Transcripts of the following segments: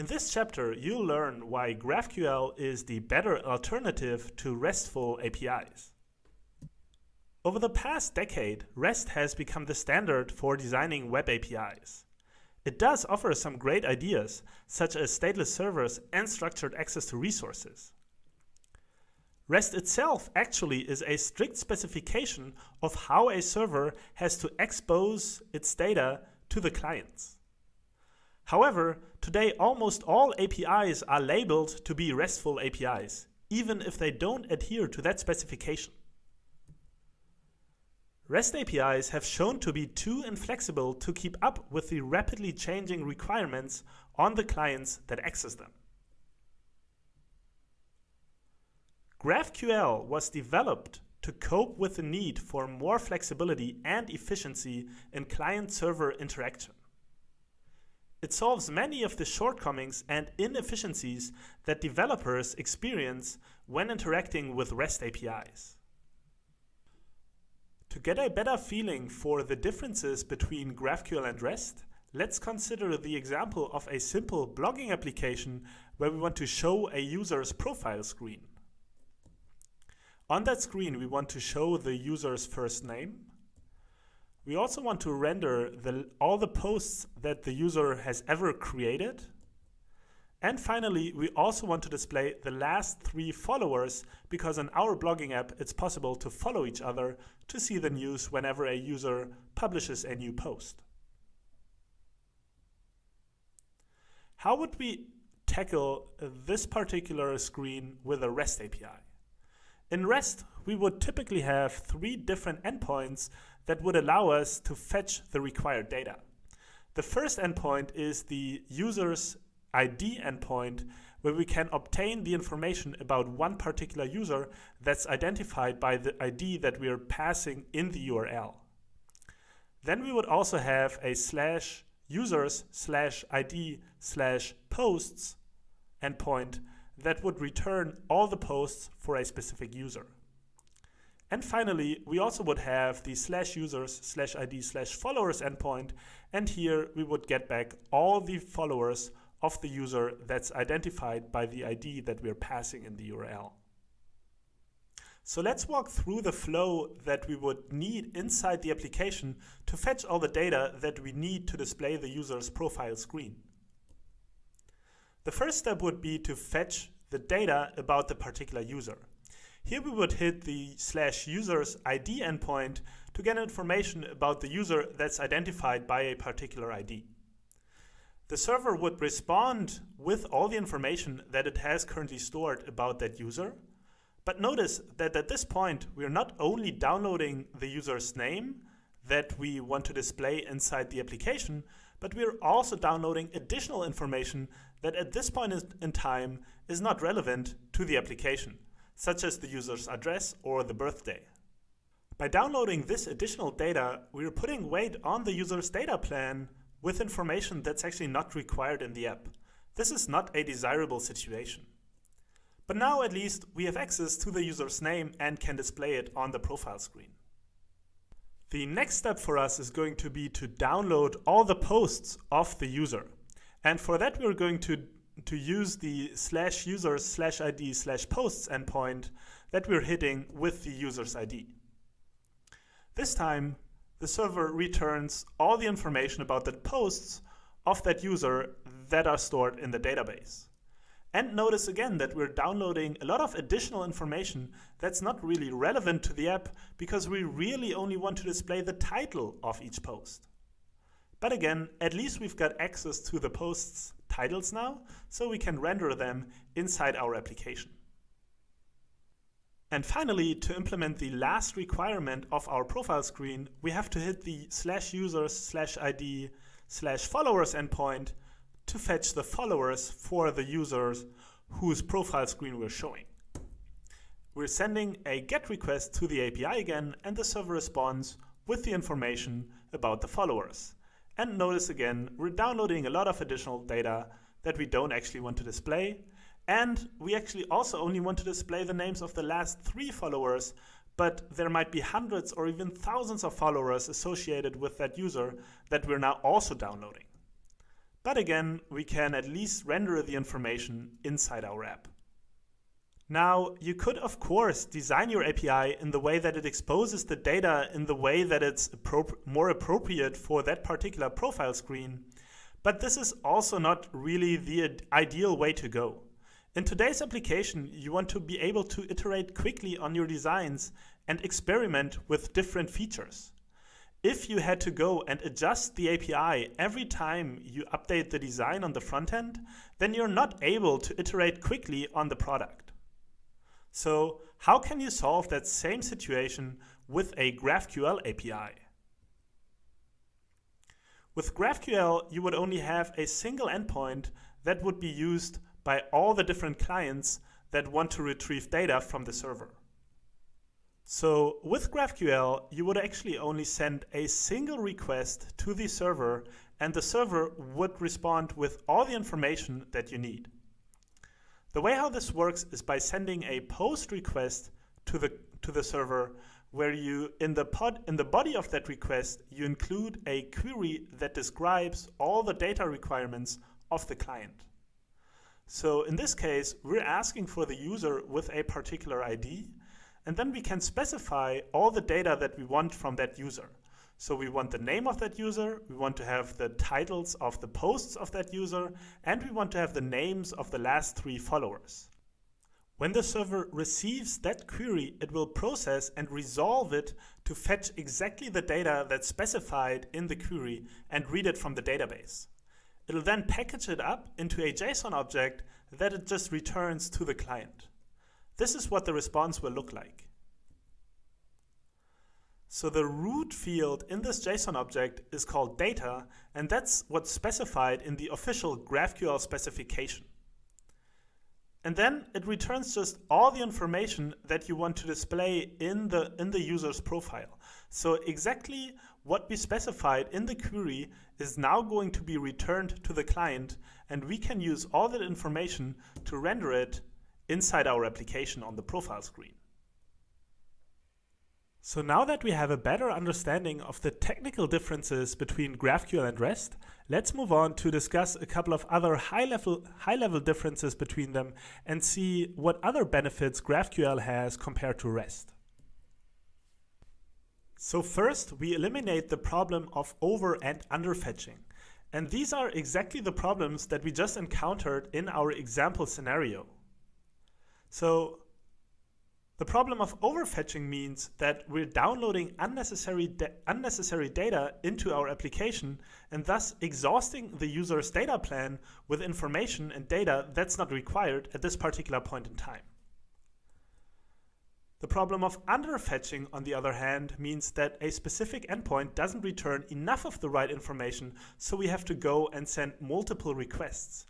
In this chapter, you'll learn why GraphQL is the better alternative to RESTful APIs. Over the past decade, REST has become the standard for designing web APIs. It does offer some great ideas, such as stateless servers and structured access to resources. REST itself actually is a strict specification of how a server has to expose its data to the clients. However, today almost all APIs are labeled to be RESTful APIs, even if they don't adhere to that specification. REST APIs have shown to be too inflexible to keep up with the rapidly changing requirements on the clients that access them. GraphQL was developed to cope with the need for more flexibility and efficiency in client-server interaction. It solves many of the shortcomings and inefficiencies that developers experience when interacting with REST APIs. To get a better feeling for the differences between GraphQL and REST, let's consider the example of a simple blogging application where we want to show a user's profile screen. On that screen, we want to show the user's first name, we also want to render the, all the posts that the user has ever created. And finally, we also want to display the last three followers because in our blogging app, it's possible to follow each other to see the news whenever a user publishes a new post. How would we tackle this particular screen with a REST API? In REST, we would typically have three different endpoints that would allow us to fetch the required data. The first endpoint is the user's ID endpoint, where we can obtain the information about one particular user that's identified by the ID that we are passing in the URL. Then we would also have a slash users slash ID slash posts endpoint that would return all the posts for a specific user. And finally, we also would have the slash users slash ID slash followers endpoint. And here we would get back all the followers of the user that's identified by the ID that we're passing in the URL. So let's walk through the flow that we would need inside the application to fetch all the data that we need to display the user's profile screen. The first step would be to fetch the data about the particular user. Here we would hit the slash users ID endpoint to get information about the user that's identified by a particular ID. The server would respond with all the information that it has currently stored about that user. But notice that at this point, we are not only downloading the user's name that we want to display inside the application, but we are also downloading additional information that at this point in time is not relevant to the application such as the user's address or the birthday. By downloading this additional data, we are putting weight on the user's data plan with information that's actually not required in the app. This is not a desirable situation. But now at least we have access to the user's name and can display it on the profile screen. The next step for us is going to be to download all the posts of the user. And for that, we're going to to use the slash users slash ID slash posts endpoint that we're hitting with the user's ID. This time, the server returns all the information about the posts of that user that are stored in the database. And notice again that we're downloading a lot of additional information that's not really relevant to the app because we really only want to display the title of each post. But again, at least we've got access to the post's titles now, so we can render them inside our application. And finally, to implement the last requirement of our profile screen, we have to hit the slash users slash ID slash followers endpoint to fetch the followers for the users whose profile screen we're showing. We're sending a GET request to the API again, and the server responds with the information about the followers. And notice again, we're downloading a lot of additional data that we don't actually want to display. And we actually also only want to display the names of the last three followers, but there might be hundreds or even thousands of followers associated with that user that we're now also downloading. But again, we can at least render the information inside our app. Now, you could of course design your API in the way that it exposes the data in the way that it's more appropriate for that particular profile screen, but this is also not really the ideal way to go. In today's application, you want to be able to iterate quickly on your designs and experiment with different features. If you had to go and adjust the API every time you update the design on the front end, then you're not able to iterate quickly on the product. So how can you solve that same situation with a GraphQL API? With GraphQL, you would only have a single endpoint that would be used by all the different clients that want to retrieve data from the server. So with GraphQL, you would actually only send a single request to the server and the server would respond with all the information that you need. The way how this works is by sending a post request to the to the server where you in the pod in the body of that request you include a query that describes all the data requirements of the client. So in this case, we're asking for the user with a particular ID, and then we can specify all the data that we want from that user. So we want the name of that user, we want to have the titles of the posts of that user, and we want to have the names of the last three followers. When the server receives that query, it will process and resolve it to fetch exactly the data that's specified in the query and read it from the database. It'll then package it up into a JSON object that it just returns to the client. This is what the response will look like. So the root field in this JSON object is called data, and that's what's specified in the official GraphQL specification. And then it returns just all the information that you want to display in the, in the user's profile. So exactly what we specified in the query is now going to be returned to the client, and we can use all that information to render it inside our application on the profile screen. So now that we have a better understanding of the technical differences between GraphQL and REST, let's move on to discuss a couple of other high-level high level differences between them and see what other benefits GraphQL has compared to REST. So first, we eliminate the problem of over and under fetching. And these are exactly the problems that we just encountered in our example scenario. So the problem of overfetching means that we're downloading unnecessary, unnecessary data into our application and thus exhausting the user's data plan with information and data that's not required at this particular point in time. The problem of underfetching, on the other hand, means that a specific endpoint doesn't return enough of the right information, so we have to go and send multiple requests.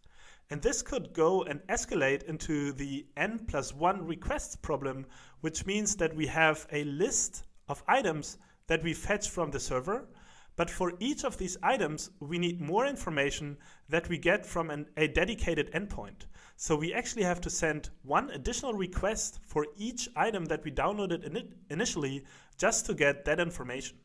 And this could go and escalate into the n plus 1 requests problem, which means that we have a list of items that we fetch from the server. But for each of these items, we need more information that we get from an, a dedicated endpoint. So we actually have to send one additional request for each item that we downloaded in initially just to get that information.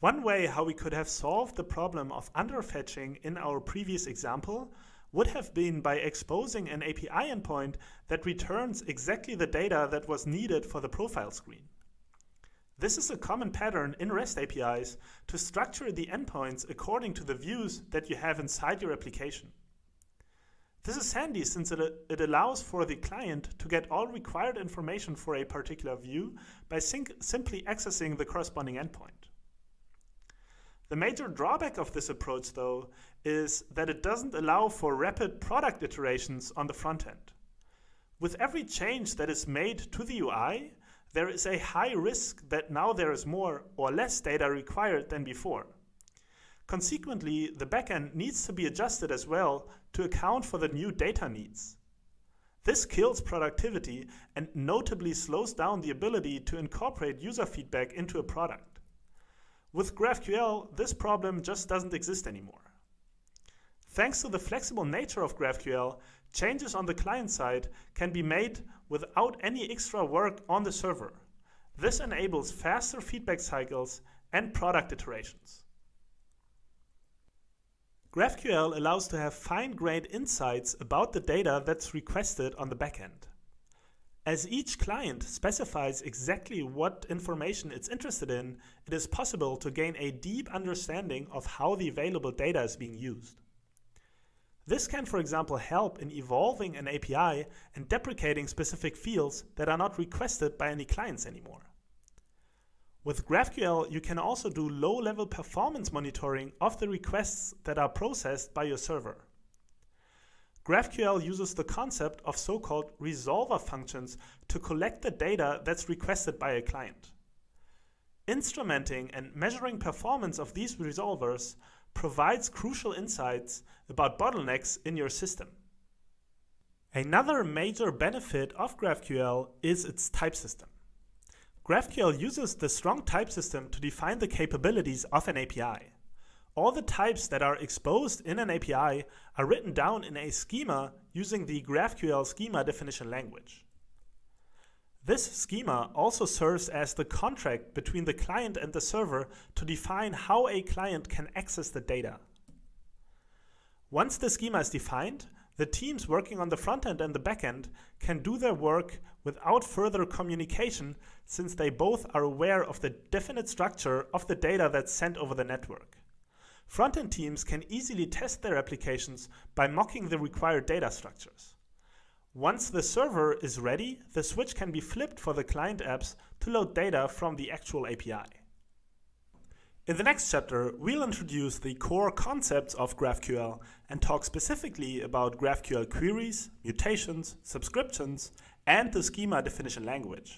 One way how we could have solved the problem of underfetching in our previous example would have been by exposing an API endpoint that returns exactly the data that was needed for the profile screen. This is a common pattern in REST APIs to structure the endpoints according to the views that you have inside your application. This is handy since it, it allows for the client to get all required information for a particular view by simply accessing the corresponding endpoint. The major drawback of this approach, though, is that it doesn't allow for rapid product iterations on the front end. With every change that is made to the UI, there is a high risk that now there is more or less data required than before. Consequently, the backend needs to be adjusted as well to account for the new data needs. This kills productivity and notably slows down the ability to incorporate user feedback into a product. With GraphQL, this problem just doesn't exist anymore. Thanks to the flexible nature of GraphQL, changes on the client side can be made without any extra work on the server. This enables faster feedback cycles and product iterations. GraphQL allows to have fine-grained insights about the data that's requested on the backend. As each client specifies exactly what information it's interested in, it is possible to gain a deep understanding of how the available data is being used. This can, for example, help in evolving an API and deprecating specific fields that are not requested by any clients anymore. With GraphQL, you can also do low-level performance monitoring of the requests that are processed by your server. GraphQL uses the concept of so-called resolver functions to collect the data that's requested by a client. Instrumenting and measuring performance of these resolvers provides crucial insights about bottlenecks in your system. Another major benefit of GraphQL is its type system. GraphQL uses the strong type system to define the capabilities of an API. All the types that are exposed in an API are written down in a schema using the GraphQL schema definition language. This schema also serves as the contract between the client and the server to define how a client can access the data. Once the schema is defined, the teams working on the front end and the back end can do their work without further communication since they both are aware of the definite structure of the data that's sent over the network. Front-end teams can easily test their applications by mocking the required data structures. Once the server is ready, the switch can be flipped for the client apps to load data from the actual API. In the next chapter, we'll introduce the core concepts of GraphQL and talk specifically about GraphQL queries, mutations, subscriptions, and the schema definition language.